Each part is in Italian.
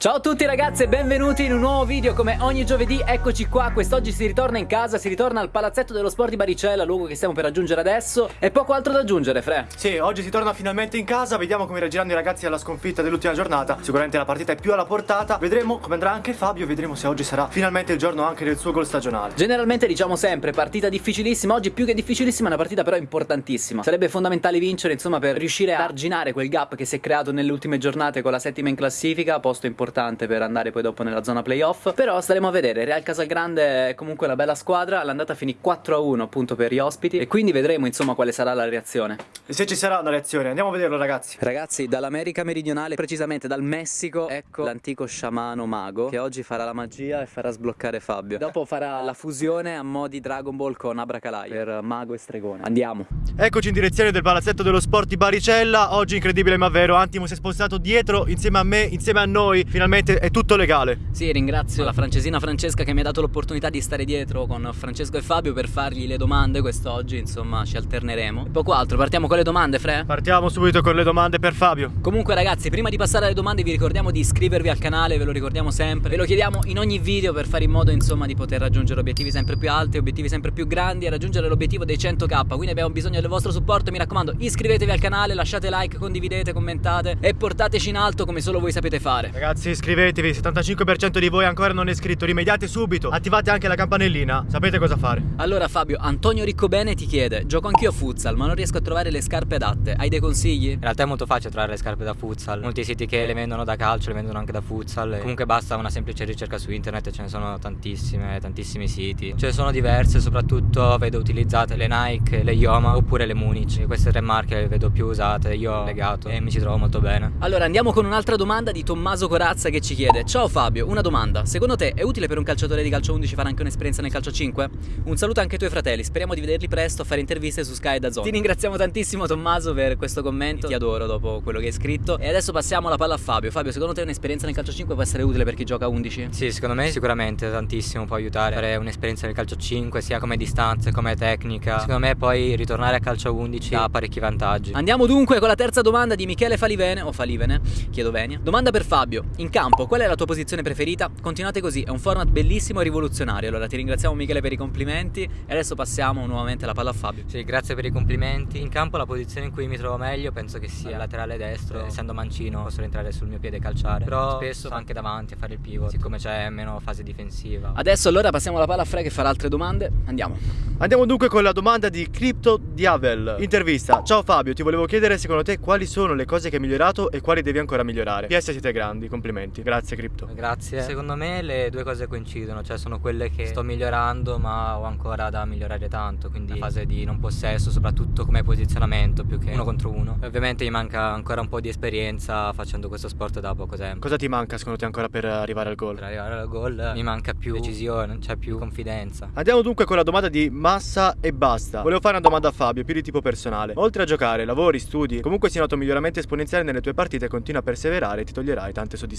Ciao a tutti ragazzi e benvenuti in un nuovo video. Come ogni giovedì eccoci qua. Quest'oggi si ritorna in casa, si ritorna al palazzetto dello sport di Baricella Luogo che stiamo per raggiungere adesso. E poco altro da aggiungere Fre. Sì, oggi si torna finalmente in casa. Vediamo come reagiranno i ragazzi alla sconfitta dell'ultima giornata. Sicuramente la partita è più alla portata. Vedremo come andrà anche Fabio. Vedremo se oggi sarà finalmente il giorno anche del suo gol stagionale. Generalmente diciamo sempre partita difficilissima. Oggi più che difficilissima è una partita però importantissima. Sarebbe fondamentale vincere insomma per riuscire a arginare quel gap che si è creato nelle ultime giornate con la settima in classifica Posto importante per andare poi dopo nella zona playoff. Però staremo a vedere, Real Casalgrande è comunque una bella squadra. L'andata finì 4-1 appunto per gli ospiti. E quindi vedremo insomma quale sarà la reazione. E se ci sarà una reazione, andiamo a vederlo ragazzi. Ragazzi, dall'America meridionale, precisamente dal Messico Ecco l'antico sciamano mago Che oggi farà la magia e farà sbloccare Fabio. Dopo farà la fusione a mo' di Dragon Ball con Abracalai Per mago e stregone. Andiamo. Eccoci in direzione del palazzetto dello sport di Baricella. Oggi incredibile ma vero, Antimo si è spostato dietro insieme a me, insieme a noi Finalmente è tutto legale Sì, ringrazio la francesina Francesca che mi ha dato l'opportunità di stare dietro con Francesco e Fabio per fargli le domande quest'oggi, insomma ci alterneremo. E poco altro, partiamo con le domande, Fre? Partiamo subito con le domande per Fabio Comunque ragazzi, prima di passare alle domande vi ricordiamo di iscrivervi al canale, ve lo ricordiamo sempre. Ve lo chiediamo in ogni video per fare in modo insomma di poter raggiungere obiettivi sempre più alti, obiettivi sempre più grandi e raggiungere l'obiettivo dei 100k. Quindi abbiamo bisogno del vostro supporto, mi raccomando iscrivetevi al canale, lasciate like, condividete, commentate e portateci in alto come solo voi sapete fare. Ragazzi iscrivetevi, 75% di voi ancora non è iscritto Rimediate subito, attivate anche la campanellina Sapete cosa fare Allora Fabio, Antonio Riccobene ti chiede Gioco anch'io a futsal ma non riesco a trovare le scarpe adatte Hai dei consigli? In realtà è molto facile trovare le scarpe da futsal. Molti siti che le vendono da calcio le vendono anche da futsal. E comunque basta una semplice ricerca su internet e ce ne sono tantissime, tantissimi siti. Ce ne sono diverse, soprattutto vedo utilizzate le Nike, le Yoma oppure le Munich. Queste tre marche le vedo più usate, io ho legato e mi ci trovo molto bene. Allora andiamo con un'altra domanda di Tommaso Corazza che ci chiede Ciao Fabio, una domanda Secondo te è utile per un calciatore di calcio 11 fare anche un'esperienza nel calcio 5? Un saluto anche ai tuoi fratelli, speriamo di vederli presto a fare interviste su Sky da Zone Ti ringraziamo tantissimo Tommaso per questo commento Ti adoro dopo quello che hai scritto E adesso passiamo la palla a Fabio Fabio, secondo te un'esperienza nel calcio 5 può essere utile per chi gioca a 11? Sì, secondo me sicuramente tantissimo può aiutare a fare un'esperienza nel calcio 5, sia come distanze, come tecnica. Secondo me poi ritornare a calcio 11 ha parecchi vantaggi. Andiamo dunque con la terza domanda di Michele Falivene o Falivene, chiedo venia. Domanda per Fabio. In campo, qual è la tua posizione preferita? Continuate così, è un format bellissimo e rivoluzionario. Allora ti ringraziamo Michele per i complimenti e adesso passiamo nuovamente la palla a Fabio. Sì, grazie per i complimenti. In campo la posizione in cui mi trovo meglio penso che sia laterale destro. Essendo mancino posso rientrare sul mio piede e calciare. Però spesso anche davanti a fare il pivot, siccome c'è meno fase difensiva. Adesso allora passiamo la palla a Fre che farà altre domande. Andiamo. Andiamo dunque con la domanda di Crypto Diavel Intervista Ciao Fabio, ti volevo chiedere secondo te quali sono le cose che hai migliorato e quali devi ancora migliorare PS siete grandi, complimenti Grazie Crypto Grazie. Secondo me le due cose coincidono, cioè sono quelle che sto migliorando ma ho ancora da migliorare tanto, quindi la fase di non possesso, soprattutto come posizionamento più che uno contro uno. E ovviamente mi manca ancora un po' di esperienza facendo questo sport da poco tempo. Cosa ti manca secondo te ancora per arrivare al Per gol? arrivare al gol mi manca più decisione, cioè più confidenza. Andiamo dunque con la domanda di Massa e basta Volevo fare una domanda a Fabio, più di tipo personale Oltre a giocare, lavori, studi Comunque si nota un miglioramento esponenziale nelle tue partite Continua a perseverare e ti toglierai tante soddisfazioni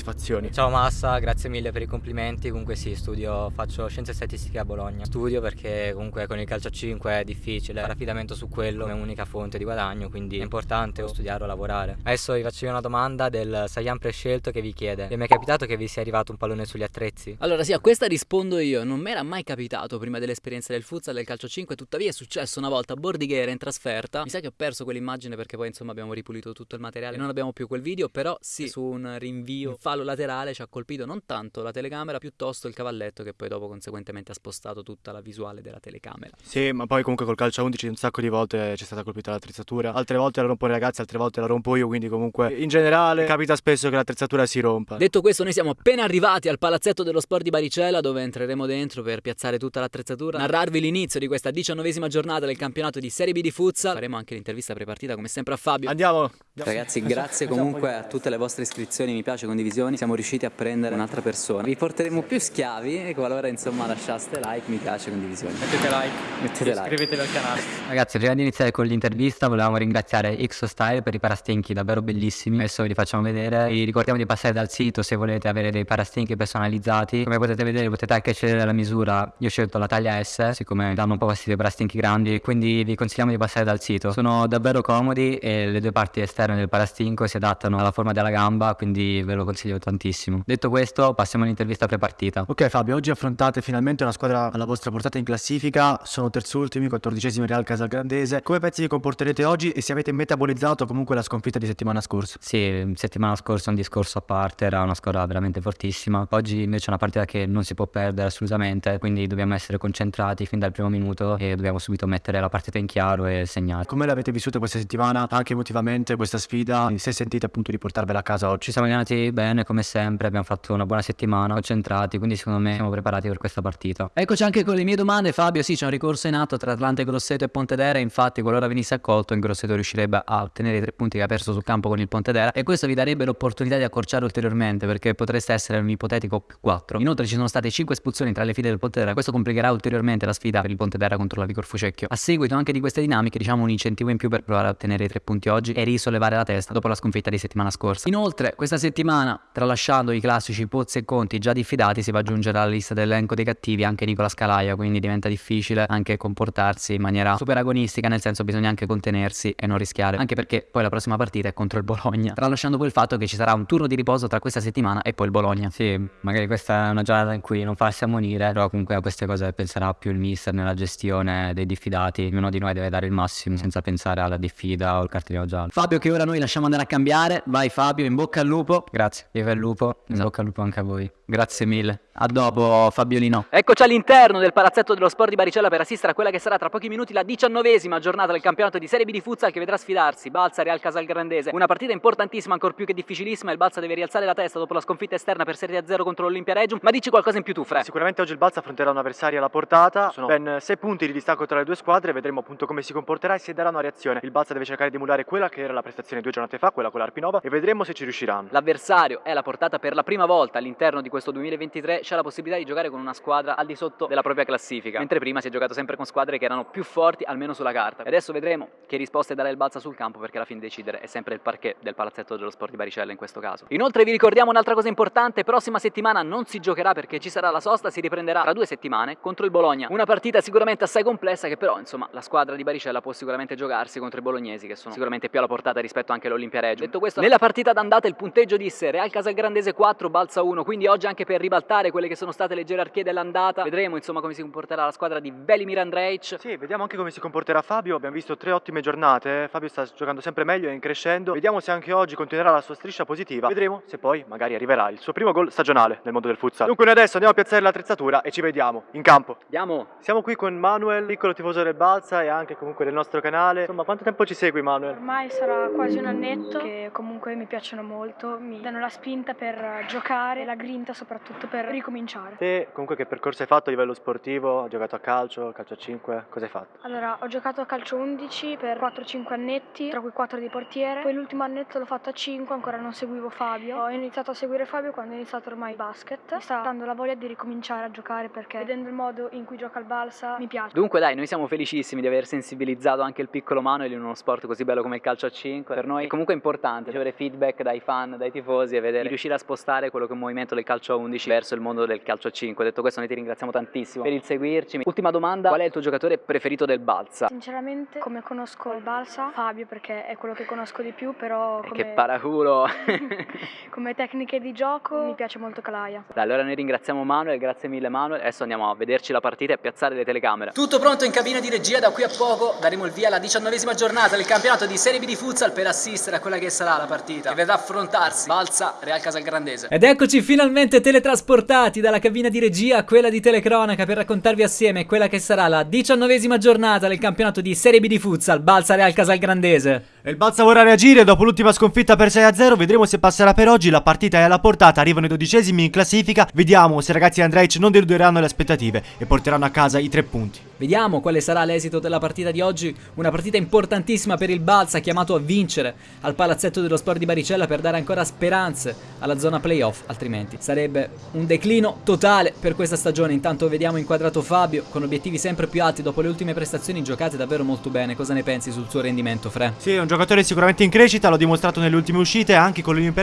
Ciao Massa, grazie mille per i complimenti. Comunque sì, studio, faccio scienze statistiche a Bologna. Studio perché comunque con il calcio a 5 è difficile fare affidamento su quello come unica fonte di guadagno, quindi è importante studiare o lavorare. Adesso vi faccio io una domanda del Saiyan prescelto che vi chiede: Vi è mai capitato che vi sia arrivato un pallone sugli attrezzi? Allora sì, a questa rispondo io. Non mi era mai capitato prima dell'esperienza del futsal del calcio 5, tuttavia è successo una volta a Bordighera in trasferta. Mi sa che ho perso quell'immagine perché poi insomma abbiamo ripulito tutto il materiale e non abbiamo più quel video, però sì, su un rinvio, un fallo laterale ci ha colpito non tanto la telecamera, piuttosto il cavalletto che poi dopo conseguentemente ha spostato tutta la visuale della telecamera. Sì, ma poi comunque col calcio a 11 un sacco di volte c'è stata colpita l'attrezzatura Altre volte la rompono i ragazzi, altre volte la rompo io Quindi comunque in generale capita spesso che l'attrezzatura si rompa Detto questo, noi siamo appena arrivati al palazzetto dello sport di Baricella dove entreremo dentro per piazzare tutta l'attrezzatura, narrarvi l'inizio di questa diciannovesima giornata del campionato di Serie B di futsal. Faremo anche l'intervista prepartita come sempre a Fabio. Andiamo Ragazzi, grazie comunque a tutte le vostre iscrizioni, mi piace, condivisioni. Siamo riusciti a prendere un'altra persona. Vi porteremo più schiavi e qualora insomma lasciaste like, mi piace, condivisioni. Mettete like, Mettete like. iscrivetevi al canale. Ragazzi, prima di iniziare con l'intervista volevamo ringraziare Xo Style per i parastinchi davvero bellissimi. Adesso ve li facciamo vedere. Vi ricordiamo di passare dal sito se volete avere dei parastinchi personalizzati. Come potete vedere potete anche scegliere la misura. Io ho scelto la taglia S, siccome danno un po' fastidio i parastinchi grandi, quindi vi consigliamo di passare dal sito. Sono davvero comodi e le due parti esterne del parastinco si adattano alla forma della gamba, quindi ve lo consigliamo consiglio tantissimo. Detto questo, passiamo all'intervista prepartita. Ok Fabio, oggi affrontate finalmente una squadra alla vostra portata in classifica, sono terzultimi, quattordicesimi Real Casalgrandese. Come pensi vi comporterete oggi e se avete metabolizzato comunque la sconfitta di settimana scorsa? Sì, settimana scorsa un discorso a parte, era una squadra veramente fortissima. Oggi invece è una partita che non si può perdere assolutamente, quindi dobbiamo essere concentrati fin dal primo minuto e dobbiamo subito mettere la partita in chiaro e segnare. Come l'avete vissuta questa settimana, anche emotivamente, questa sfida? Se sentite appunto di portarvela a casa oggi? Ci siamo allenati bene come sempre, abbiamo fatto una buona settimana, concentrati, quindi secondo me siamo preparati per questa partita. Eccoci anche con le mie domande, Fabio. Sì, c'è un ricorso in atto tra Atlante Grosseto e Pontedera. Infatti, qualora venisse accolto, il Grosseto riuscirebbe a ottenere i tre punti che ha perso sul campo con il Pontedera. E questo vi darebbe l'opportunità di accorciare ulteriormente, perché potreste essere un ipotetico più 4. Inoltre, ci sono state 5 espulsioni tra le file del Pontedera. Questo complicherà ulteriormente la sfida per il Pontedera contro la Vigor Fucecchio. A seguito anche di queste dinamiche, diciamo un incentivo in più per provare a ottenere i tre punti oggi e risollevare la testa dopo la sconfitta di settimana scorsa. Inoltre, questa settimana, tralasciando i classici Pozzi e Conti già diffidati, si va ad aggiungere alla lista dell'elenco dei cattivi anche Nicola Scalaia, quindi diventa difficile anche comportarsi in maniera super agonistica, nel senso bisogna anche contenersi e non rischiare, anche perché poi la prossima partita è contro il Bologna, tralasciando poi il fatto che ci sarà un turno di riposo tra questa settimana e poi il Bologna. Sì, magari questa è una giornata in cui non farsi ammonire, però comunque a queste cose penserà più il mister nella gestione dei diffidati, ognuno di noi deve dare il massimo senza pensare alla diffida o al cartellino giallo. Fabio che ora noi lasciamo andare a cambiare, vai Fabio, in bocca al lupo. Grazie, viva il lupo, in Esatto. bocca al lupo anche a voi. Grazie mille. A dopo Fabiolino. Eccoci all'interno del palazzetto dello sport di Baricella per assistere a quella che sarà tra pochi minuti la diciannovesima giornata del campionato di Serie B di futsal che vedrà sfidarsi Balsa Real Casalgrandese. Una partita importantissima, ancor più che difficilissima. Il Balsa deve rialzare la testa dopo la sconfitta esterna per Serie A0 contro l'Olimpia Regium. Ma dici qualcosa in più tu, Fre? Sicuramente oggi il Balsa affronterà un avversario alla portata, sono ben 6 punti di distacco tra le due squadre, vedremo appunto come si comporterà e se darà una reazione. Il Balsa deve cercare di emulare quella che era la prestazione due giornate fa, quella con l'Arpinova, e vedremo se ci riusciranno. L'avversario è la portata per la prima volta all'interno di questo 2023 c'è la possibilità di giocare con una squadra al di sotto della propria classifica, mentre prima si è giocato sempre con squadre che erano più forti almeno sulla carta. E adesso vedremo che risposte darà il Balsa sul campo perché alla fine decidere è sempre il parquet del palazzetto dello sport di Baricella in questo caso. Inoltre vi ricordiamo un'altra cosa importante, prossima settimana non si giocherà perché ci sarà la sosta, si riprenderà tra due settimane contro il Bologna. Una partita sicuramente assai complessa che però insomma la squadra di Baricella può sicuramente giocarsi contro i bolognesi che sono sicuramente più alla portata rispetto anche all'Olimpia Reggio. Detto questo, nella partita d'andata il punteggio disse Real Casalgrandese 4, Balsa 1, quindi oggi anche per ribaltare quelle che sono state le gerarchie dell'andata, vedremo insomma come si comporterà la squadra di Velimir Andrej. Sì, vediamo anche come si comporterà Fabio. Abbiamo visto tre ottime giornate. Fabio sta giocando sempre meglio e in crescendo. Vediamo se anche oggi continuerà la sua striscia positiva. Vedremo se poi magari arriverà il suo primo gol stagionale nel mondo del futsal. Dunque, noi adesso andiamo a piazzare l'attrezzatura e ci vediamo in campo. Andiamo! Siamo qui con Manuel, piccolo tifoso del Balsa e anche comunque del nostro canale. Insomma, quanto tempo ci segui, Manuel? Ormai sarà quasi un annetto che comunque mi piacciono molto, mi danno la spinta per giocare, la grinta soprattutto per ricominciare. Te, comunque, che percorso hai fatto a livello sportivo? Hai giocato a calcio, calcio a 5? Cosa hai fatto? Allora, ho giocato a calcio 11 per 4-5 annetti, tra cui 4 di portiere. Poi l'ultimo annetto l'ho fatto a 5, ancora non seguivo Fabio. Ho iniziato a seguire Fabio quando ho iniziato ormai il basket. Mi sta dando la voglia di ricominciare a giocare perché vedendo il modo in cui gioca il Balsa mi piace. Dunque dai, noi siamo felicissimi di aver sensibilizzato anche il piccolo Manuel in uno sport così bello come il calcio a 5. Per noi è comunque importante ricevere feedback dai fan, dai tifosi e vedere di riuscire a spostare quello che è un movimento del calcio a 11 verso il mondo del calcio a 5. Detto questo noi ti ringraziamo tantissimo per il seguirci. Ultima domanda, qual è il tuo giocatore preferito del Balsa? Sinceramente, come conosco il Balsa, Fabio perché è quello che conosco di più, però Eh, come, Che paraculo! come tecniche di gioco mi piace molto Calaia. Dai, allora noi ringraziamo Manuel, grazie mille Manuel. Adesso andiamo a vederci la partita e a piazzare le telecamere. Tutto pronto in cabina di regia, da qui a poco daremo il via alla diciannovesima giornata del campionato di Serie B di futsal per assistere a quella che sarà la partita che vedrà affrontarsi Balsa Real Casalgrandese. Ed eccoci finalmente teletrasportati dalla cabina di regia a quella di telecronaca per raccontarvi assieme quella che sarà la diciannovesima giornata del campionato di Serie B di futsal Balsa Real Casalgrandese. E il Balsa vorrà reagire dopo l'ultima sconfitta per 6-0. Vedremo se passerà per oggi. La partita è alla portata. Arrivano i dodicesimi in classifica. Vediamo se i ragazzi di Andrej non deluderanno le aspettative e porteranno a casa i tre punti. Vediamo quale sarà l'esito della partita di oggi, una partita importantissima per il Balsa chiamato a vincere al palazzetto dello sport di Baricella per dare ancora speranze alla zona playoff, altrimenti sarebbe un declino totale per questa stagione. Intanto vediamo inquadrato Fabio con obiettivi sempre più alti dopo le ultime prestazioni giocate davvero molto bene. Cosa ne pensi sul suo rendimento, Fre? Sì, è un giocatore sicuramente in crescita, l'ho dimostrato nelle ultime uscite, anche con l'Olimpia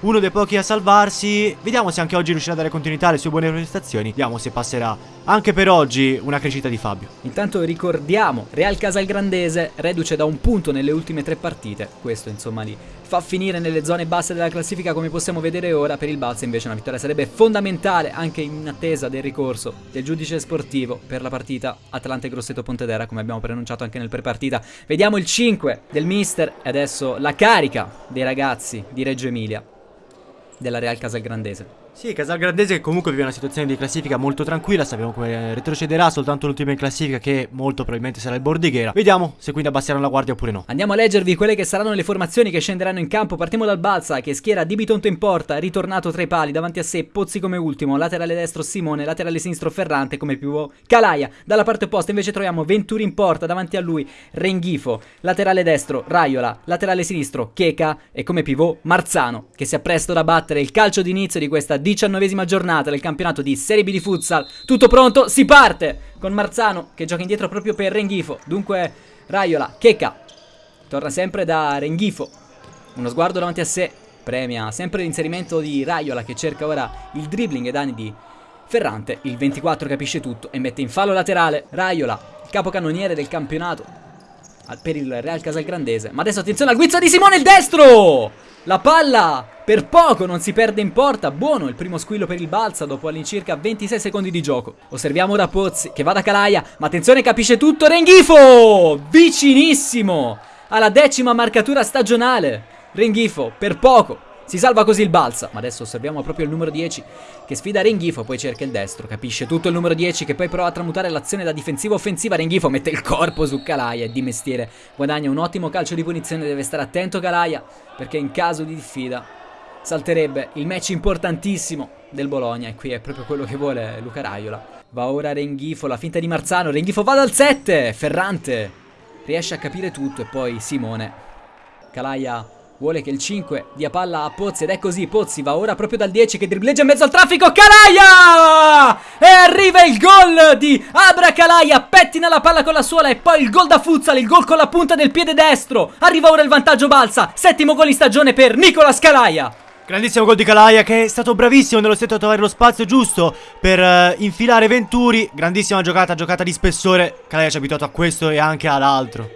uno dei pochi a salvarsi. Vediamo se anche oggi riuscirà a dare continuità alle sue buone prestazioni. Vediamo se passerà anche per oggi una crescita di Fabio. Intanto ricordiamo Real Casalgrandese reduce da un punto nelle ultime tre partite, questo insomma di fa finire nelle zone basse della classifica come possiamo vedere ora, per il Balsa invece una vittoria sarebbe fondamentale anche in attesa del ricorso del giudice sportivo per la partita Atlante Grosseto Pontedera come abbiamo preannunciato anche nel prepartita. Vediamo il 5 del mister e adesso la carica dei ragazzi di Reggio Emilia della Real Casalgrandese. Sì, Casalgrandese che comunque vive una situazione di classifica molto tranquilla, sappiamo come retrocederà soltanto l'ultima in classifica che molto probabilmente sarà il Bordighera. Vediamo se quindi abbasseranno la guardia oppure no. Andiamo a leggervi quelle che saranno le formazioni che scenderanno in campo. Partiamo dal Balsa che schiera Di Bitonto in porta, ritornato tra i pali, davanti a sé Pozzi come ultimo, laterale destro Simone, laterale sinistro Ferrante come pivot Calaia. Dalla parte opposta invece troviamo Venturi in porta, davanti a lui Renghifo, laterale destro Raiola, laterale sinistro Checa e come pivot Marzano che si appresta a battere il calcio d'inizio di questa diciannovesima giornata del campionato di Serie B di futsal. Tutto pronto, si parte con Marzano che gioca indietro proprio per Renghifo. Dunque Raiola, Checca, torna sempre da Renghifo. Uno sguardo davanti a sé, premia sempre l'inserimento di Raiola che cerca ora il dribbling ai danni di Ferrante. Il 24 capisce tutto e mette in fallo laterale Raiola, capocannoniere del campionato per il Real Casalgrandese. Ma adesso attenzione al guizzo di Simone il destro! La palla per poco non si perde in porta. Buono il primo squillo per il Balsa dopo all'incirca 26 secondi di gioco. Osserviamo ora Pozzi che va da Calaia. Ma attenzione, capisce tutto. Renghifo! Vicinissimo alla decima marcatura stagionale. Renghifo per poco si salva così il Balsa, ma adesso osserviamo proprio il numero 10 che sfida Renghifo, poi cerca il destro, capisce tutto il numero 10 che poi prova a tramutare l'azione da difensiva offensiva, Renghifo mette il corpo su Calaia e di mestiere. Guadagna un ottimo calcio di punizione, deve stare attento Calaia perché in caso di diffida salterebbe il match importantissimo del Bologna. E qui è proprio quello che vuole Luca Raiola. Va ora Renghifo, la finta di Marzano, Renghifo va dal 7, Ferrante riesce a capire tutto. E poi Simone. Calaia Vuole che il 5 dia palla a Pozzi ed è così, Pozzi va ora proprio dal 10 che dribbleggia in mezzo al traffico, Calaia! E arriva il gol di Abra Calaia, pettina la palla con la suola e poi il gol da Futsal, il gol con la punta del piede destro. Arriva ora il vantaggio balsa, settimo gol in stagione per Nicola Scalaia. Grandissimo gol di Calaia che è stato bravissimo nello stretto a trovare lo spazio giusto per uh, infilare Venturi. Grandissima giocata, giocata di spessore. Calaia ci ha abituato a questo e anche all'altro.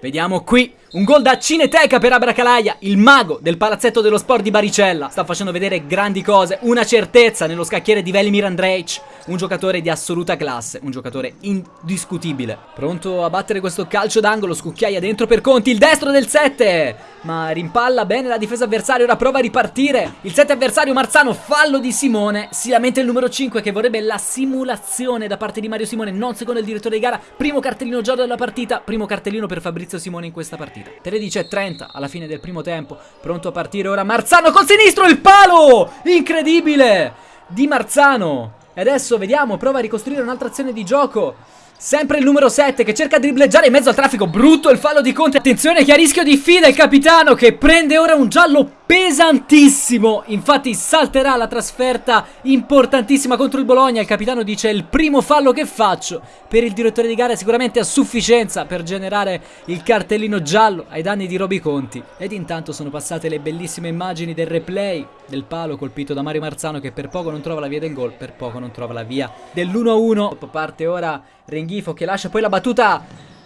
Vediamo qui un gol da Cineteca per Abracalaia, il mago del palazzetto dello sport di Baricella. Sta facendo vedere grandi cose, una certezza nello scacchiere di Velimir Andrej. Un giocatore di assoluta classe, un giocatore indiscutibile. Pronto a battere questo calcio d'angolo, scucchiaia dentro per Conti, il destro del 7. Ma rimpalla bene la difesa avversaria, ora prova a ripartire. Il 7 avversario Marzano, fallo di Simone. Si lamenta il numero 5 che vorrebbe la simulazione da parte di Mario Simone, non secondo il direttore di gara. Primo cartellino giallo della partita, primo cartellino per Fabrizio Simone in questa partita. 13.30 alla fine del primo tempo, pronto a partire ora Marzano col sinistro, il palo! Incredibile! Di Marzano. E adesso vediamo, prova a ricostruire un'altra azione di gioco. Sempre il numero 7 che cerca di dribbleggiare in mezzo al traffico. Brutto il fallo di Conte. Attenzione che a rischio di fida il capitano che prende ora un giallo pesantissimo. Infatti salterà la trasferta importantissima contro il Bologna. Il capitano dice il primo fallo che faccio. Per il direttore di gara sicuramente a sufficienza per generare il cartellino giallo ai danni di Roby Conti. Ed intanto sono passate le bellissime immagini del replay del palo colpito da Mario Marzano che per poco non trova la via del gol, per poco non trova la via dell'1-1. Parte ora Renghifo che lascia poi la battuta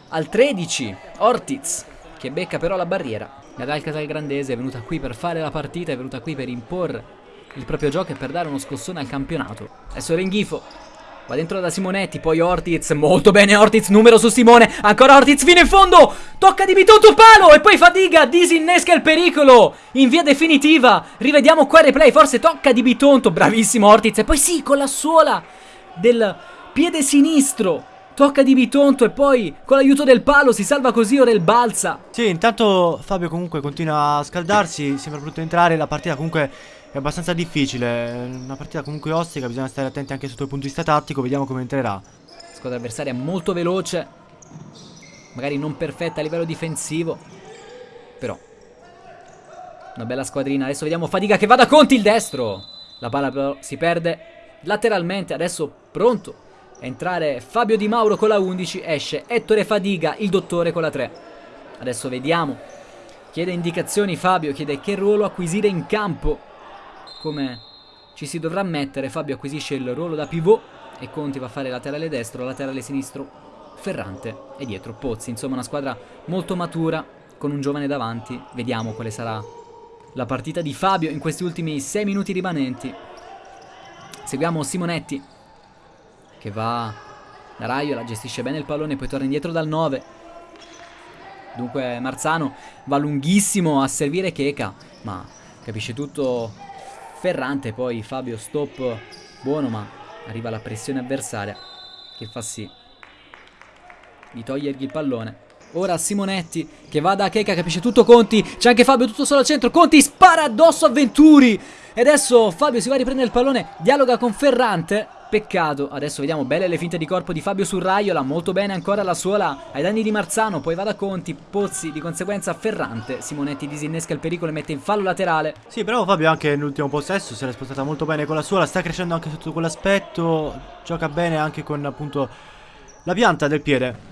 al 13. Ortiz che becca però la barriera. La Dalcasal Grandese è venuta qui per fare la partita, è venuta qui per imporre il proprio gioco e per dare uno scossone al campionato. Adesso Renghifo va dentro da Simonetti, poi Ortiz, molto bene Ortiz, numero su Simone, ancora Ortiz fino in fondo, tocca di Bitoto palo e poi Fadiga disinnesca il pericolo in via definitiva. Rivediamo qua il replay, forse tocca di Bitonto, bravissimo Ortiz e poi sì, con la suola del piede sinistro Tocca di Bitonto e poi con l'aiuto del palo si salva così ora il balsa. Sì, intanto Fabio comunque continua a scaldarsi, sembra brutto entrare, la partita comunque è abbastanza difficile, una partita comunque ostica, bisogna stare attenti anche sotto il punto di vista tattico, vediamo come entrerà. Squadra avversaria molto veloce, magari non perfetta a livello difensivo, però una bella squadrina. Adesso vediamo Fadiga che va da Conti il destro. La palla però si perde lateralmente, adesso pronto entrare Fabio Di Mauro con la 11, esce Ettore Fadiga, il dottore con la 3. Adesso vediamo. Chiede indicazioni Fabio, chiede che ruolo acquisire in campo. Come ci si dovrà mettere, Fabio acquisisce il ruolo da pivot e Conti va a fare laterale destro, laterale sinistro Ferrante e dietro Pozzi. Insomma una squadra molto matura con un giovane davanti. Vediamo quale sarà la partita di Fabio in questi ultimi 6 minuti rimanenti. Seguiamo Simonetti che va da Raiola, gestisce bene il pallone, poi torna indietro dal 9. Dunque Marzano va lunghissimo a servire Cheka, ma capisce tutto Ferrante, poi Fabio stop buono, ma arriva la pressione avversaria che fa sì di togliergli il pallone. Ora Simonetti che va da Cheka, capisce tutto Conti, c'è anche Fabio tutto solo al centro, Conti spara addosso a Venturi e adesso Fabio si va a riprendere il pallone, dialoga con Ferrante, peccato, adesso vediamo belle le finte di corpo di Fabio su Raiola, molto bene ancora la suola. Ai danni di Marzano, poi va da Conti, Pozzi, di conseguenza Ferrante, Simonetti disinnesca il pericolo e mette in fallo laterale. Sì, però Fabio anche nell'ultimo possesso si era spostata molto bene con la suola, sta crescendo anche sotto quell'aspetto, gioca bene anche con appunto la pianta del piede.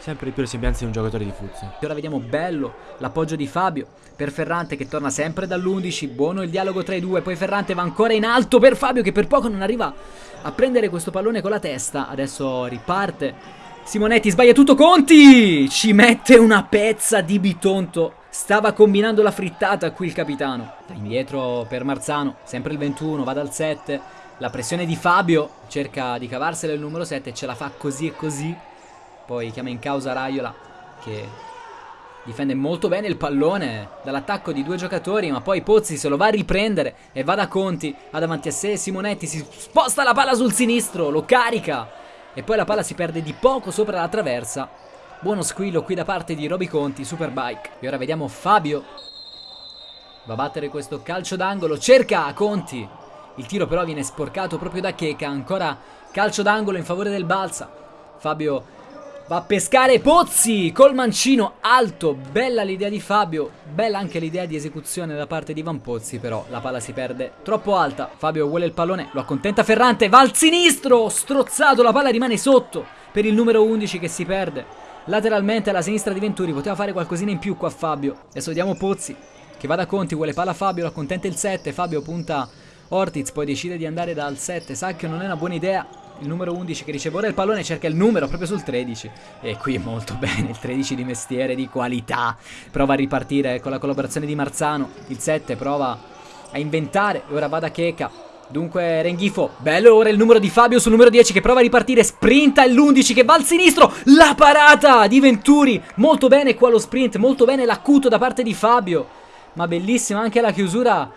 Sempre di più le sembianze di un giocatore di futsal. Ora vediamo bello l'appoggio di Fabio per Ferrante che torna sempre dall'11. Buono il dialogo tra i due. Poi Ferrante va ancora in alto per Fabio che per poco non arriva a prendere questo pallone con la testa. Adesso riparte. Simonetti sbaglia tutto. Conti ci mette una pezza di Bitonto. Stava combinando la frittata qui il capitano. Indietro per Marzano. Sempre il 21. Va dal 7. La pressione di Fabio. Cerca di cavarsela il numero 7. Ce la fa così e così. Poi chiama in causa Raiola che difende molto bene il pallone dall'attacco di due giocatori, ma poi Pozzi se lo va a riprendere e va da Conti, ha davanti a sé Simonetti, si sposta la palla sul sinistro, lo carica e poi la palla si perde di poco sopra la traversa. Buono squillo qui da parte di Roby Conti, Superbike. E ora vediamo Fabio. Va a battere questo calcio d'angolo, cerca Conti. Il tiro però viene sporcato proprio da Cheka, ancora calcio d'angolo in favore del Balsa. Fabio Va a pescare Pozzi col mancino alto. Bella l'idea di Fabio. Bella anche l'idea di esecuzione da parte di Van Pozzi. Però la palla si perde troppo alta. Fabio vuole il pallone. Lo accontenta Ferrante. Va al sinistro. Strozzato. La palla rimane sotto. Per il numero 11 che si perde. Lateralmente alla sinistra di Venturi. Poteva fare qualcosina in più qua Fabio. Adesso vediamo Pozzi. Che va da Conti. Vuole palla Fabio. Lo accontenta il 7. Fabio punta Ortiz. Poi decide di andare dal 7. Sa che non è una buona idea il numero 11 che riceve ora il pallone cerca il numero proprio sul 13 e qui molto bene il 13 di mestiere di qualità. Prova a ripartire con la collaborazione di Marzano. Il 7 prova a inventare e ora va da Cheka Dunque Renghifo, bello ora il numero di Fabio sul numero 10 che prova a ripartire, sprinta l'11 che va al sinistro, la parata di Venturi, molto bene qua lo sprint, molto bene l'acuto da parte di Fabio, ma bellissima anche la chiusura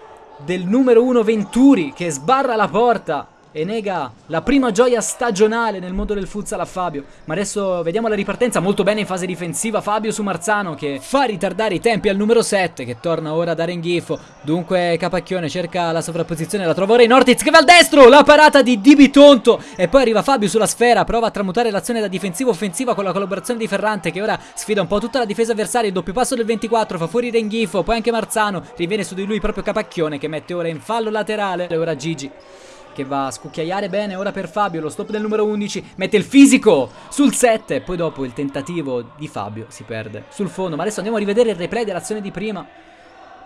del numero 1 Venturi che sbarra la porta e nega la prima gioia stagionale nel mondo del futsal a Fabio. Ma adesso vediamo la ripartenza molto bene in fase difensiva. Fabio su Marzano che fa ritardare i tempi al numero 7 che torna ora da Renghifo. Dunque Capacchione cerca la sovrapposizione, la trova ora in Ortiz che va al destro. La parata di Di Bitonto e poi arriva Fabio sulla sfera. Prova a tramutare l'azione da difensiva offensiva con la collaborazione di Ferrante che ora sfida un po' tutta la difesa avversaria. Il doppio passo del 24 fa fuori Renghifo. Poi anche Marzano riviene su di lui proprio Capacchione che mette ora in fallo laterale. E ora Gigi che va a scucchiaiare bene. Ora per Fabio, lo stop del numero 11, mette il fisico sul 7, poi dopo il tentativo di Fabio si perde sul fondo, ma adesso andiamo a rivedere il replay dell'azione di prima.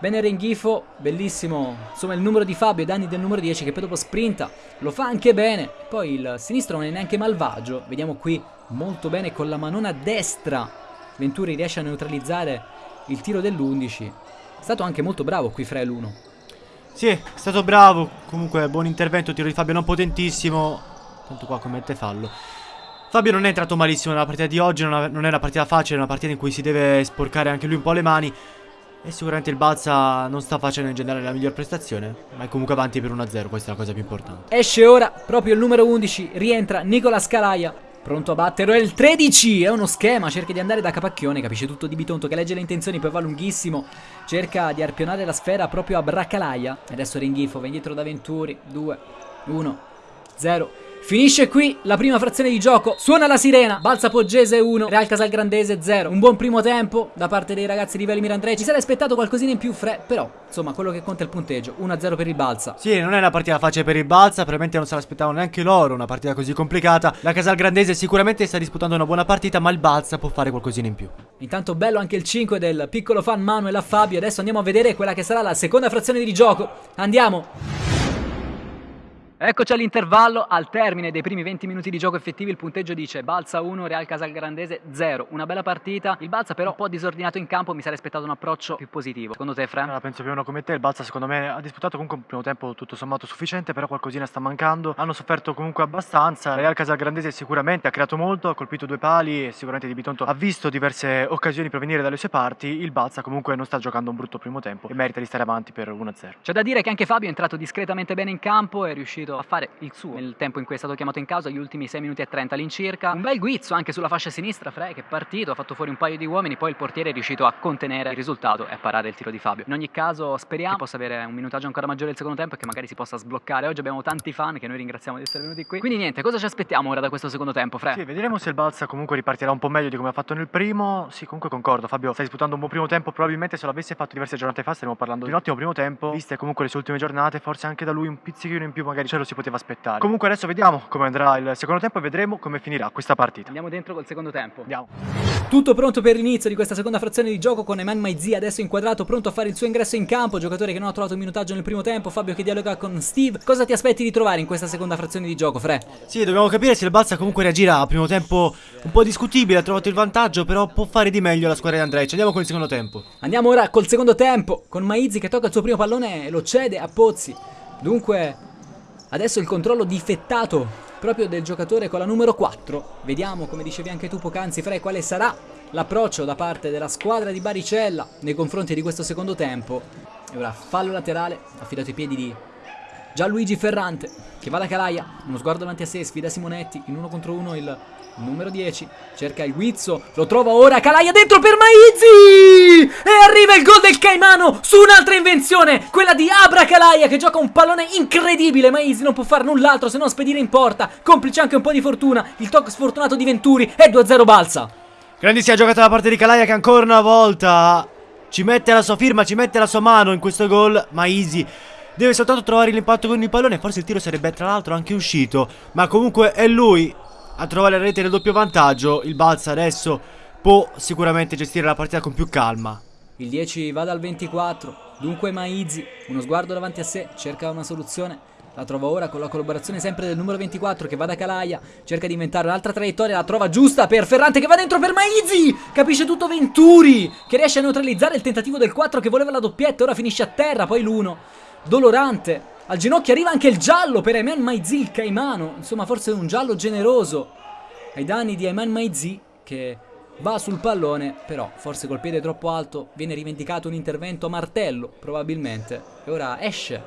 Bene Renghifo, bellissimo, insomma il numero di Fabio, i danni del numero 10 che poi dopo sprinta, lo fa anche bene, poi il sinistro non è neanche malvagio, vediamo qui molto bene con la manona destra, Venturi riesce a neutralizzare il tiro dell'11, è stato anche molto bravo qui Frel 1. Sì, è stato bravo. Comunque, buon intervento. Tiro di Fabio non potentissimo. Tanto qua commette fallo. Fabio non è entrato malissimo nella partita di oggi. Non, è una partita facile, è una partita in cui si deve sporcare anche lui un po' le mani. E sicuramente il Balsa non sta facendo in generale la miglior prestazione, ma è comunque avanti per 1-0, questa è la cosa più importante. Esce ora proprio il numero 11, rientra Nicola Scalaia. Pronto a battere, è il 13, è uno schema, cerca di andare da Capacchione, capisce tutto di Bitonto che legge le intenzioni, poi va lunghissimo, cerca di arpionare la sfera proprio a Braccalaia. Adesso Ringhifo, va indietro da Venturi, 2, 1, 0. Finisce qui la prima frazione di gioco. Suona la sirena. Balsa Poggese 1, Real Casal Grandese 0. Un buon primo tempo da parte dei ragazzi di Velimir Andrei. Ci sarei aspettato qualcosina in più, Fre. Però, insomma, quello che conta è il punteggio. 1-0 per il Balsa. Sì, non è una partita facile per il Balsa. Probabilmente non se l'aspettavano neanche loro. Una partita così complicata. La Casal Grandese sicuramente sta disputando una buona partita, ma il Balsa può fare qualcosina in più. Intanto bello anche il 5 del piccolo fan Manuel a Fabio. Adesso andiamo a vedere quella che sarà la seconda frazione di gioco. Andiamo. Eccoci all'intervallo, al termine dei primi 20 minuti di gioco effettivi il punteggio dice Balsa 1, Real Casalgrandese 0. Una bella partita, il Balsa però un po' disordinato in campo, mi sarei aspettato un approccio più positivo. Secondo te Fre? Allora, penso più o meno come te, il Balsa secondo me ha disputato comunque un primo tempo tutto sommato sufficiente, però qualcosina sta mancando. Hanno sofferto comunque abbastanza. Real Casalgrandese sicuramente ha creato molto, ha colpito due pali e sicuramente Di Bitonto ha visto diverse occasioni provenire dalle sue parti. Il Balsa comunque non sta giocando un brutto primo tempo e merita di stare avanti per 1-0. C'è da dire che anche Fabio è entrato discretamente bene in campo, è riuscito a fare il suo nel tempo in cui è stato chiamato in causa, gli ultimi 6 minuti e 30 all'incirca. Un bel guizzo anche sulla fascia sinistra, Frey che è partito, ha fatto fuori un paio di uomini, poi il portiere è riuscito a contenere il risultato e a parare il tiro di Fabio. In ogni caso speriamo che possa avere un minutaggio ancora maggiore il secondo tempo e che magari si possa sbloccare. Oggi abbiamo tanti fan che noi ringraziamo di essere venuti qui. Quindi niente, cosa ci aspettiamo ora da questo secondo tempo, Frey? Sì, vedremo se il Balsa comunque ripartirà un po' meglio di come ha fatto nel primo. Sì, comunque concordo, Fabio sta disputando un buon primo tempo, probabilmente se l'avesse fatto diverse giornate fa staremmo parlando di un ottimo primo tempo, viste comunque le sue ultime giornate, forse anche da lui un pizzichino in più magari ce lo si poteva aspettare. Comunque adesso vediamo come andrà il secondo tempo e vedremo come finirà questa partita. Andiamo dentro col secondo tempo. Andiamo. Tutto pronto per l'inizio di questa seconda frazione di gioco con Eman Maizi adesso inquadrato, pronto a fare il suo ingresso in campo, giocatore che non ha trovato un minutaggio nel primo tempo, Fabio che dialoga con Steve. Cosa ti aspetti di trovare in questa seconda frazione di gioco, Fre? Sì, dobbiamo capire se il Balsa comunque reagirà. Primo tempo un po' discutibile, ha trovato il vantaggio, però può fare di meglio la squadra di Andrej. Andiamo con il secondo tempo. Andiamo ora col secondo tempo, con Maizi che tocca il suo primo pallone e lo cede a Pozzi. Dunque, adesso il controllo difettato proprio del giocatore con la numero 4. Vediamo, come dicevi anche tu poc'anzi, Fre, quale sarà l'approccio da parte della squadra di Baricella nei confronti di questo secondo tempo. E ora fallo laterale, affidato ai piedi di Gianluigi Ferrante, che va da Calaia, uno sguardo davanti a sé, sfida Simonetti, in uno contro uno il numero 10, cerca il guizzo, lo trova ora, Calaia dentro per Maizzi! E arriva il gol del Caimano su un'altra invenzione, quella di Abra Calaia che gioca un pallone incredibile, Maizzi non può fare null'altro se non spedire in porta, complice anche un po' di fortuna, il tocco sfortunato di Venturi e 2-0 balsa. Grandissima giocata da parte di Calaia che ancora una volta ci mette la sua firma, ci mette la sua mano in questo gol, ma Easy deve soltanto trovare l'impatto con il pallone, forse il tiro sarebbe tra l'altro anche uscito, ma comunque è lui a trovare la rete del doppio vantaggio, il Balsa adesso può sicuramente gestire la partita con più calma. Il 10 va dal 24, dunque Maizi, uno sguardo davanti a sé, cerca una soluzione, la trova ora con la collaborazione sempre del numero 24 che va da Calaia, cerca di inventare un'altra traiettoria, la trova giusta per Ferrante che va dentro per Maizi, capisce tutto Venturi che riesce a neutralizzare il tentativo del 4 che voleva la doppietta, ora finisce a terra, poi l'1, dolorante, al ginocchio arriva anche il giallo per Ayman Maizi, il caimano, insomma forse un giallo generoso. Ai danni di Ayman Maizi che va sul pallone, però forse col piede troppo alto viene rivendicato un intervento a martello, probabilmente, e ora esce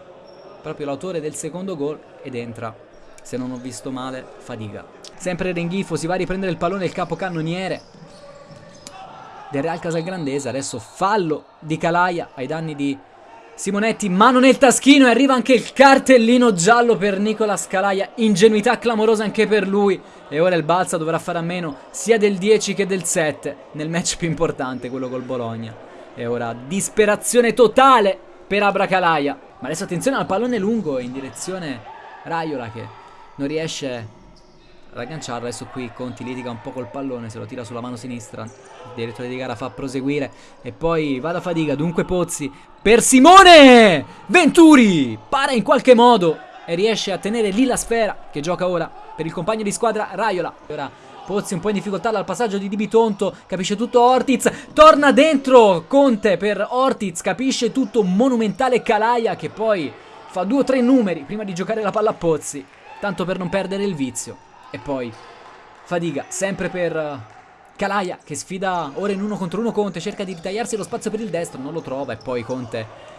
proprio l'autore del secondo gol ed entra, se non ho visto male, Fadiga. Sempre Renghifo si va a riprendere il pallone del capocannoniere del Real Casalgrandese, adesso fallo di Calaia ai danni di Simonetti, mano nel taschino e arriva anche il cartellino giallo per Nicola Scalaia, ingenuità clamorosa anche per lui. E ora il Balsa dovrà fare a meno sia del 10 che del 7 nel match più importante, quello col Bologna. E ora disperazione totale per Abra Calaia, ma adesso attenzione al pallone lungo in direzione Raiola che non riesce ad agganciarlo, adesso qui Conti litiga un po' col pallone, se lo tira sulla mano sinistra, il direttore di gara fa proseguire e poi va da fatica, dunque Pozzi per Simone! Venturi para in qualche modo e riesce a tenere lì la sfera che gioca ora per il compagno di squadra Raiola. Ora Pozzi un po' in difficoltà dal passaggio di Di Bitonto, capisce tutto Ortiz, torna dentro Conte per Ortiz, capisce tutto monumentale Calaia che poi fa due o tre numeri prima di giocare la palla a Pozzi, tanto per non perdere il vizio. E poi Fadiga, sempre per Calaia che sfida ora in uno contro uno Conte, cerca di ritagliarsi lo spazio per il destro, non lo trova e poi Conte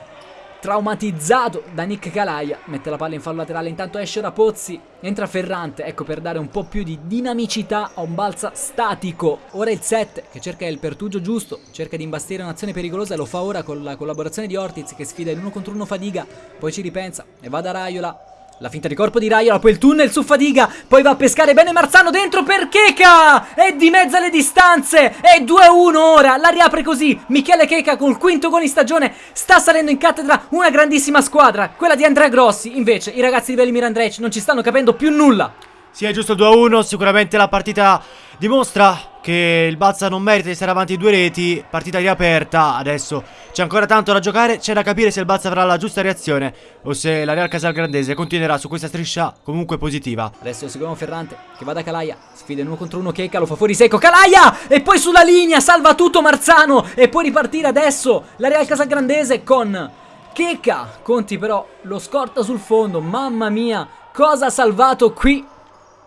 traumatizzato da Nick Calaia, mette la palla in fallo laterale, intanto esce ora Pozzi, entra Ferrante, ecco per dare un po' più di dinamicità a un balsa statico. Ora il 7 che cerca il pertugio giusto, cerca di imbastire un'azione pericolosa e lo fa ora con la collaborazione di Ortiz che sfida in uno contro uno Fadiga, poi ci ripensa e va da Raiola la finta di corpo di Raiola, poi il tunnel su Fadiga, poi va a pescare bene Marzano dentro per Cheka! E di mezzo alle distanze! E 2-1 ora, la riapre così. Michele Cheka col quinto gol in stagione sta salendo in cattedra una grandissima squadra, quella di Andrea Grossi. Invece i ragazzi di Velimir Andrej non ci stanno capendo più nulla. Sì, è giusto 2-1, sicuramente la partita dimostra che il Balsa non merita di stare avanti due reti, partita riaperta, adesso c'è ancora tanto da giocare, c'è da capire se il Balsa avrà la giusta reazione o se la Real Casalgrandese continuerà su questa striscia comunque positiva. Adesso seguiamo Ferrante che va da Calaia, sfida uno contro uno Checca, lo fa fuori secco, Calaia! E poi sulla linea, salva tutto Marzano e può ripartire adesso la Real Casalgrandese con Checca. Conti però lo scorta sul fondo, mamma mia, cosa ha salvato qui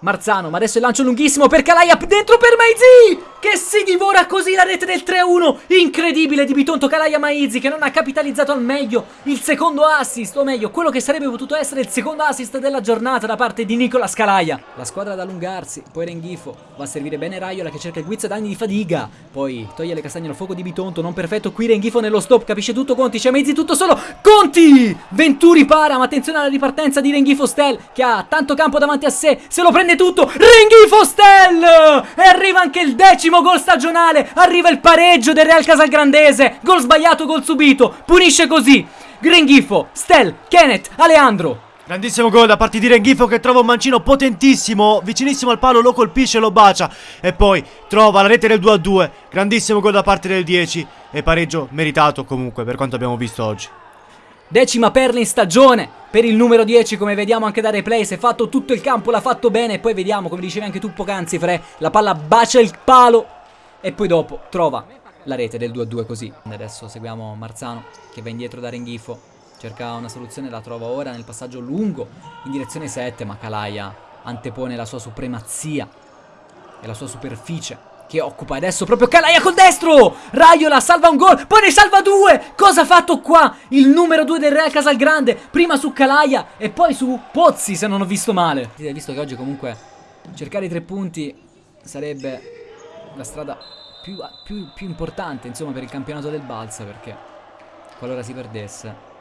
Marzano, ma adesso il lancio lunghissimo per Calaia dentro per Maizi che si divora così la rete del 3-1 incredibile di Bitonto Calaia Maizi che non ha capitalizzato al meglio il secondo assist o meglio quello che sarebbe potuto essere il secondo assist della giornata da parte di Nicola Scalaia la squadra ad allungarsi poi Renghifo va a servire bene Raiola che cerca il guizzo ad anni di fadiga. Poi toglie le castagne al fuoco di Bitonto non perfetto qui Renghifo nello stop capisce tutto Conti c'è Maizi tutto solo. Conti! Venturi para ma attenzione alla ripartenza di Renghifo Stel che ha tanto campo davanti a sé se lo prende tutto Renghifo Stel e arriva anche il decimo Primo gol stagionale, arriva il pareggio del Real Casalgrandese, gol sbagliato, gol subito, punisce così. Grenghifo, Stel, Kenneth, Aleandro. Grandissimo gol da parte di Renghifo che trova un mancino potentissimo, vicinissimo al palo, lo colpisce, lo bacia e poi trova la rete del 2-2. Grandissimo gol da parte del 10 e pareggio meritato comunque per quanto abbiamo visto oggi. Decima perla in stagione per il numero 10 come vediamo anche da replay Si è fatto tutto il campo, l'ha fatto bene E poi vediamo come dicevi anche tu poc'anzi Fre La palla bacia il palo E poi dopo trova la rete del 2-2 così. Adesso seguiamo Marzano che va indietro da Renghifo Cerca una soluzione, la trova ora nel passaggio lungo In direzione 7 ma Calaia antepone la sua supremazia E la sua superficie che occupa adesso proprio Calaia col destro Raiola salva un gol Poi ne salva due Cosa ha fatto qua Il numero due del Real Casalgrande Prima su Calaia E poi su Pozzi se non ho visto male Visto che oggi comunque Cercare i tre punti Sarebbe la strada più, più, più importante Insomma per il campionato del Balsa Perché Qualora si perdesse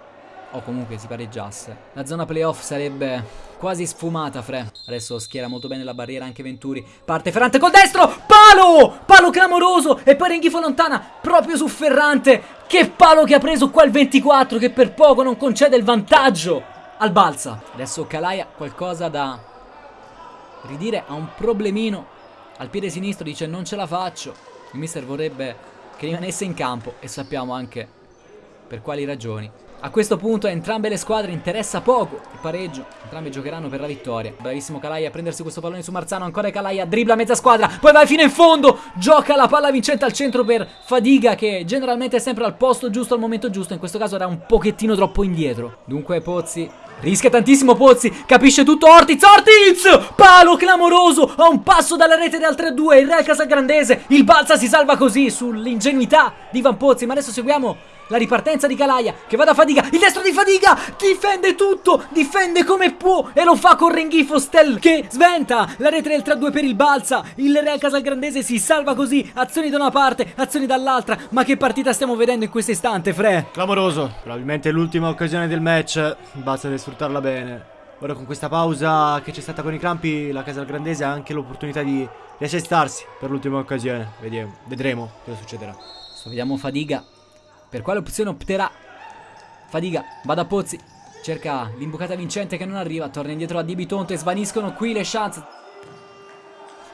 o comunque si pareggiasse. La zona playoff sarebbe quasi sfumata, Fre. Adesso schiera molto bene la barriera anche Venturi. Parte Ferrante col destro, palo! Palo clamoroso e poi Renghifo lontana proprio su Ferrante. Che palo che ha preso qua il 24 che per poco non concede il vantaggio al Balsa. Adesso Calaia qualcosa da ridire, ha un problemino al piede sinistro, dice non ce la faccio. Il mister vorrebbe che rimanesse in campo e sappiamo anche per quali ragioni. A questo punto a entrambe le squadre interessa poco il pareggio, entrambi giocheranno per la vittoria. Bravissimo Calaia a prendersi questo pallone su Marzano, ancora Calaia, dribbla mezza squadra, poi va fino in fondo, gioca la palla vincente al centro per Fadiga che generalmente è sempre al posto giusto al momento giusto, in questo caso era un pochettino troppo indietro. Dunque Pozzi Rischia tantissimo Pozzi, capisce tutto. Ortiz, Ortiz! Palo clamoroso, a un passo dalla rete del 3-2, il Real Casagrandese, il Balsa si salva così sull'ingenuità di Van Pozzi, ma adesso seguiamo la ripartenza di Calaia che va da Fadiga, il destro di Fadiga, difende tutto, difende come può e lo fa con Renghifo Stel che sventa. La rete del 3-2 per il Balsa, il Real Casalgrandese si salva così, azioni da una parte, azioni dall'altra, ma che partita stiamo vedendo in questo istante Fre? Clamoroso, probabilmente l'ultima occasione del match, Balsa deve sfruttarla bene. Ora con questa pausa che c'è stata con i campi, la Casalgrandese ha anche l'opportunità di riassestarsi per l'ultima occasione, Vediamo, vedremo cosa succederà. Adesso vediamo Fadiga per quale opzione opterà? Fadiga, va da Pozzi. Cerca l'imbucata vincente che non arriva. Torna indietro a Dibitonto e svaniscono qui le chance.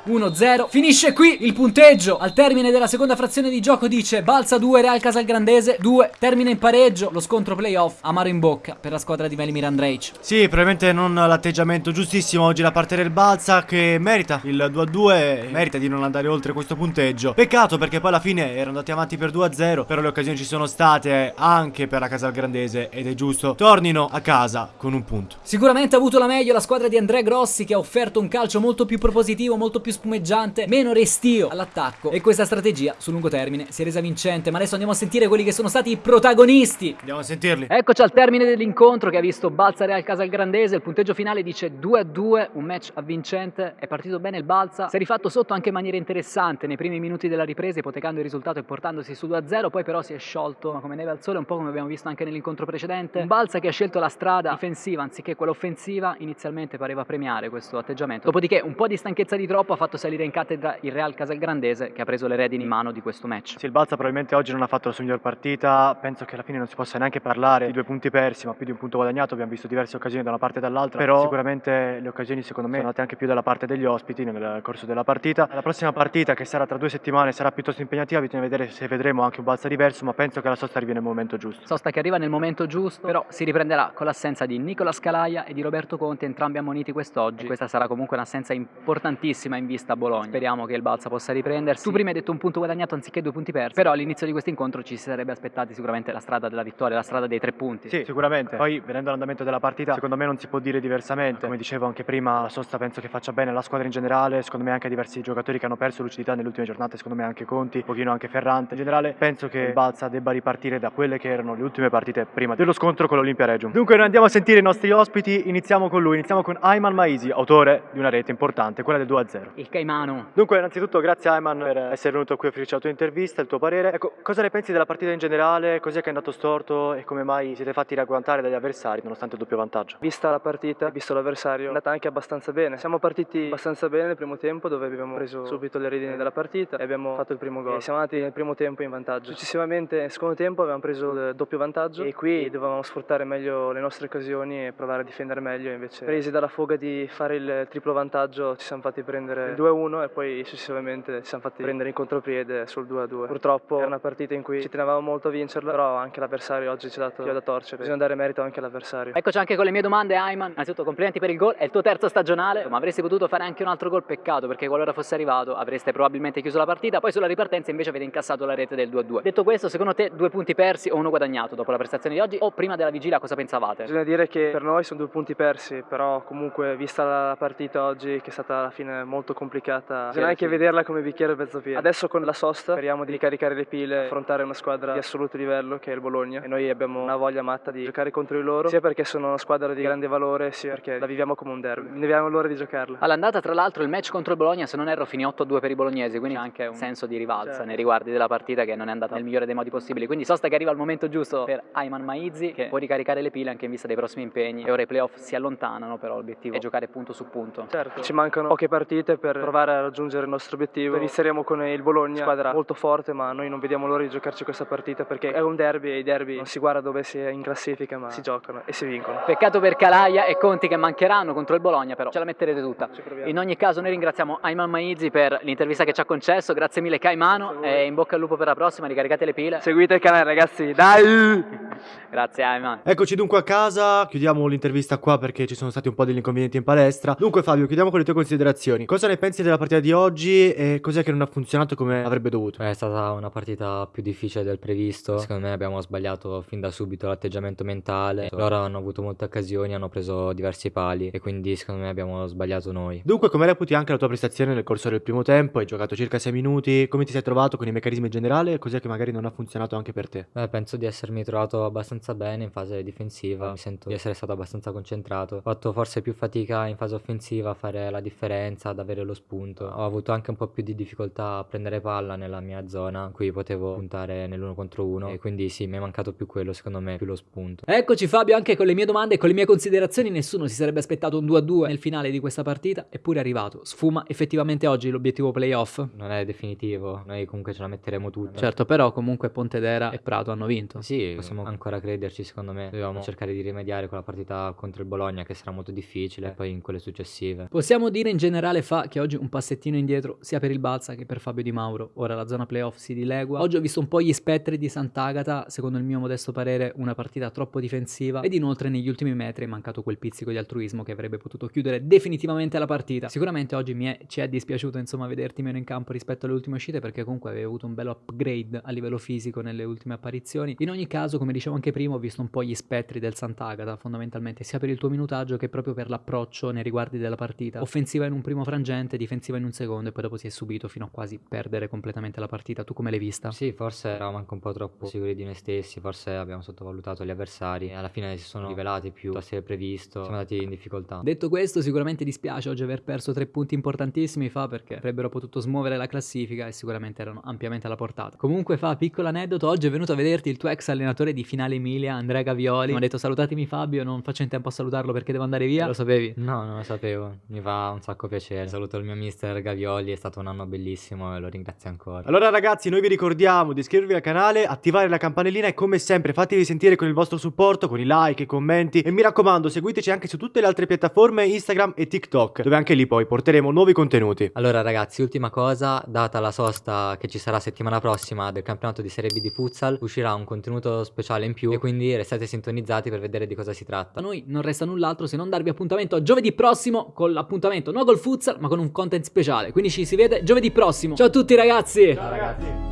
1-0 Finisce qui il punteggio. Al termine della seconda frazione di gioco dice Balsa 2 Real Casalgrandese 2 Termina in pareggio. Lo scontro playoff Amaro in bocca Per la squadra di Velimir Andrej Sì probabilmente non l'atteggiamento giustissimo oggi da parte del Balsa Che merita il 2-2 Merita di non andare oltre questo punteggio. Peccato perché poi alla fine erano andati avanti per 2-0 Però le occasioni ci sono state anche per la Casalgrandese Ed è giusto. Tornino a casa con un punto. Sicuramente ha avuto la meglio la squadra di Andrea Grossi Che ha offerto un calcio molto più propositivo Molto più più spumeggiante, meno restio all'attacco e questa strategia sul lungo termine si è resa vincente. Ma adesso andiamo a sentire quelli che sono stati i protagonisti. Andiamo a sentirli. Eccoci al termine dell'incontro che ha visto Balsa Real Casalgrandese. Il punteggio finale dice 2 a 2, un match avvincente. È partito bene il Balsa, si è rifatto sotto anche in maniera interessante nei primi minuti della ripresa, ipotecando il risultato e portandosi su 2 a 0. Poi però si è sciolto come neve al sole, un po' come abbiamo visto anche nell'incontro precedente. Un Balsa che ha scelto la strada difensiva anziché quella offensiva, inizialmente pareva premiare questo atteggiamento. Dopodiché un po' di stanchezza di troppo ha fatto salire in cattedra il Real Casalgrandese che ha preso le redini in mano di questo match. Sì, il Balsa probabilmente oggi non ha fatto la sua miglior partita, penso che alla fine non si possa neanche parlare di due punti persi, ma più di un punto guadagnato, abbiamo visto diverse occasioni da una parte e dall'altra, però sicuramente le occasioni secondo me sono andate anche più dalla parte degli ospiti nel corso della partita. La prossima partita che sarà tra due settimane sarà piuttosto impegnativa, bisogna vedere se vedremo anche un Balsa diverso, ma penso che la sosta arrivi nel momento giusto. Sosta che arriva nel momento giusto, però si riprenderà con l'assenza di Nicola Scalaia e di Roberto Conti, entrambi ammoniti quest'oggi. Questa sarà comunque un'assenza importantissima in vista a Bologna. Speriamo che il Balsa possa riprendersi. Tu prima hai detto un punto guadagnato anziché due punti persi, però all'inizio di questo incontro ci si sarebbe aspettati sicuramente la strada della vittoria, la strada dei tre punti. Sì, sicuramente. Poi vedendo l'andamento della partita, secondo me non si può dire diversamente. Come dicevo anche prima, la sosta penso che faccia bene la squadra in generale, secondo me anche diversi giocatori che hanno perso lucidità nelle ultime giornate, secondo me anche Conti, un pochino anche Ferrante. In generale penso che il Balsa debba ripartire da quelle che erano le ultime partite prima dello scontro con l'Olimpia Regium. Dunque noi andiamo a sentire i nostri ospiti, iniziamo con lui, iniziamo con Ayman Maisi, autore di una rete importante, quella del 2-0. Il Caimano. Dunque, innanzitutto grazie Ayman per essere venuto qui a offrirci la tua intervista, il tuo parere. Ecco, cosa ne pensi della partita in generale? Cos'è che è andato storto e come mai siete fatti ragguantare dagli avversari nonostante il doppio vantaggio? Vista la partita, visto l'avversario, è andata anche abbastanza bene. Siamo partiti abbastanza bene nel primo tempo dove abbiamo preso subito le redini della partita e abbiamo fatto il primo gol. E siamo andati nel primo tempo in vantaggio. Successivamente nel secondo tempo abbiamo preso il doppio vantaggio e qui dovevamo sfruttare meglio le nostre occasioni e provare a difendere meglio. Invece presi dalla foga di fare il triplo vantaggio ci siamo fatti prendere il 2-1 e poi successivamente ci siamo fatti prendere in contropiede sul 2-2. Purtroppo era una partita in cui ci tenevamo molto a vincerla, però anche l'avversario oggi ci ha dato da torcere. Bisogna dare merito anche all'avversario. Eccoci anche con le mie domande, Ayman. Innanzitutto complimenti per il gol, è il tuo terzo stagionale, ma avresti potuto fare anche un altro gol, peccato, perché qualora fosse arrivato avreste probabilmente chiuso la partita, poi sulla ripartenza invece avete incassato la rete del 2-2. Detto questo, secondo te due punti persi o uno guadagnato dopo la prestazione di oggi o prima della vigilia cosa pensavate? Bisogna dire che per noi sono due punti persi, però comunque vista la partita oggi che è stata alla fine molto complicata, bisogna anche vederla come bicchiere mezzo pieno. Adesso con la sosta speriamo di ricaricare le pile, affrontare una squadra di assoluto livello che è il Bologna e noi abbiamo una voglia matta di giocare contro di loro, sia perché sono una squadra di grande valore, sia perché la viviamo come un derby. Ne abbiamo l'ora di giocarla. All'andata, tra l'altro, il match contro il Bologna, se non erro, finì 8-2 per i bolognesi, quindi c'è anche un senso di rivalsa Certo. nei riguardi della partita che non è andata nel migliore dei modi possibili. Quindi sosta che arriva al momento giusto per Ayman Maizzi, che può ricaricare le pile anche in vista dei prossimi impegni. E ora i playoff si allontanano, però l'obiettivo è giocare punto su punto. Certo, ci mancano poche partite per provare a raggiungere il nostro obiettivo. Inizieremo con il Bologna, squadra molto forte, ma noi non vediamo l'ora di giocarci questa partita perché è un derby e i derby non si guarda dove si è in classifica, ma si giocano e si vincono. Peccato per Calaia e Conti che mancheranno contro il Bologna, però ce la metterete tutta. Ci proviamo. In ogni caso noi ringraziamo Ayman Maizzi per l'intervista che ci ha concesso, grazie mille Caimano e in bocca al lupo per la prossima, ricaricate le pile. Seguite il canale ragazzi, dai! Grazie Ayman. Eccoci dunque a casa, chiudiamo l'intervista qua perché ci sono stati un po' degli inconvenienti in palestra. Dunque Fabio, chiudiamo con le tue considerazioni. Cosa ne pensi della partita di oggi e cos'è che non ha funzionato come avrebbe dovuto? È stata una partita più difficile del previsto. Secondo me abbiamo sbagliato fin da subito l'atteggiamento mentale. Loro hanno avuto molte occasioni, hanno preso diversi pali e quindi secondo me abbiamo sbagliato noi. Dunque, come reputi anche la tua prestazione nel corso del primo tempo? Hai giocato circa 6 minuti. Come ti sei trovato con i meccanismi in generale? E cos'è che magari non ha funzionato anche per te? Beh, penso di essermi trovato abbastanza bene in fase difensiva, mi sento di essere stato abbastanza concentrato. Ho fatto forse più fatica in fase offensiva a fare la differenza, ad avere lo spunto. Ho avuto anche un po' più di difficoltà a prendere palla nella mia zona, in cui potevo puntare nell'uno contro uno e quindi sì, mi è mancato più quello, secondo me, più lo spunto. Eccoci Fabio anche con le mie domande e con le mie considerazioni. Nessuno si sarebbe aspettato un 2-2 nel finale di questa partita, eppure è arrivato. Sfuma effettivamente oggi l'obiettivo playoff. Non è definitivo, noi comunque ce la metteremo tutta. Certo, però comunque Pontedera e Prato hanno vinto. Sì, possiamo ancora crederci, secondo me. Dobbiamo cercare di rimediare con la partita contro il Bologna, che sarà molto difficile, e poi in quelle successive. Possiamo dire in generale fa che oggi un passettino indietro sia per il Balsa che per Fabio Di Mauro. Ora la zona playoff si dilegua. Oggi ho visto un po' gli spettri di Sant'Agata, secondo il mio modesto parere una partita troppo difensiva ed inoltre negli ultimi metri è mancato quel pizzico di altruismo che avrebbe potuto chiudere definitivamente la partita. Sicuramente oggi mi è, ci è dispiaciuto insomma vederti meno in campo rispetto alle ultime uscite perché comunque avevi avuto un bello upgrade a livello fisico nelle ultime apparizioni. In ogni caso, come dicevo anche prima, ho visto un po' gli spettri del Sant'Agata fondamentalmente sia per il tuo minutaggio che proprio per l'approccio nei riguardi della partita. Offensiva in un primo frangente, difensiva in un secondo e poi dopo si è subito fino a quasi perdere completamente la partita. Tu come l'hai vista? Sì, forse eravamo anche un po' troppo sicuri di noi stessi, forse abbiamo sottovalutato gli avversari e alla fine si sono rivelati più da essere previsto, siamo andati in difficoltà. Detto questo, sicuramente dispiace oggi aver perso tre punti importantissimi fa perché avrebbero potuto smuovere la classifica e sicuramente erano ampiamente alla portata. Comunque fa, piccolo aneddoto, oggi è venuto a vederti il tuo ex allenatore di Finale Emilia, Andrea Gavioli. Mi ha detto salutatemi Fabio, non faccio in tempo a salutarlo perché devo andare via. Lo sapevi? No, non lo sapevo, mi fa un sacco piacere. Saluto saluto il mio mister Gavioli, è stato un anno bellissimo e lo ringrazio ancora. Allora ragazzi, noi vi ricordiamo di iscrivervi al canale, attivare la campanellina e come sempre fatevi sentire con il vostro supporto, con i like, i commenti e mi raccomando seguiteci anche su tutte le altre piattaforme Instagram e TikTok, dove anche lì poi porteremo nuovi contenuti. Allora ragazzi, ultima cosa, data la sosta che ci sarà settimana prossima del campionato di Serie B di futsal, uscirà un contenuto speciale in più e quindi restate sintonizzati per vedere di cosa si tratta. A noi non resta null'altro se non darvi appuntamento a giovedì prossimo con l'appuntamento non col futsal ma con un content speciale. Quindi ci si vede giovedì prossimo. Ciao a tutti ragazzi! Ciao ragazzi!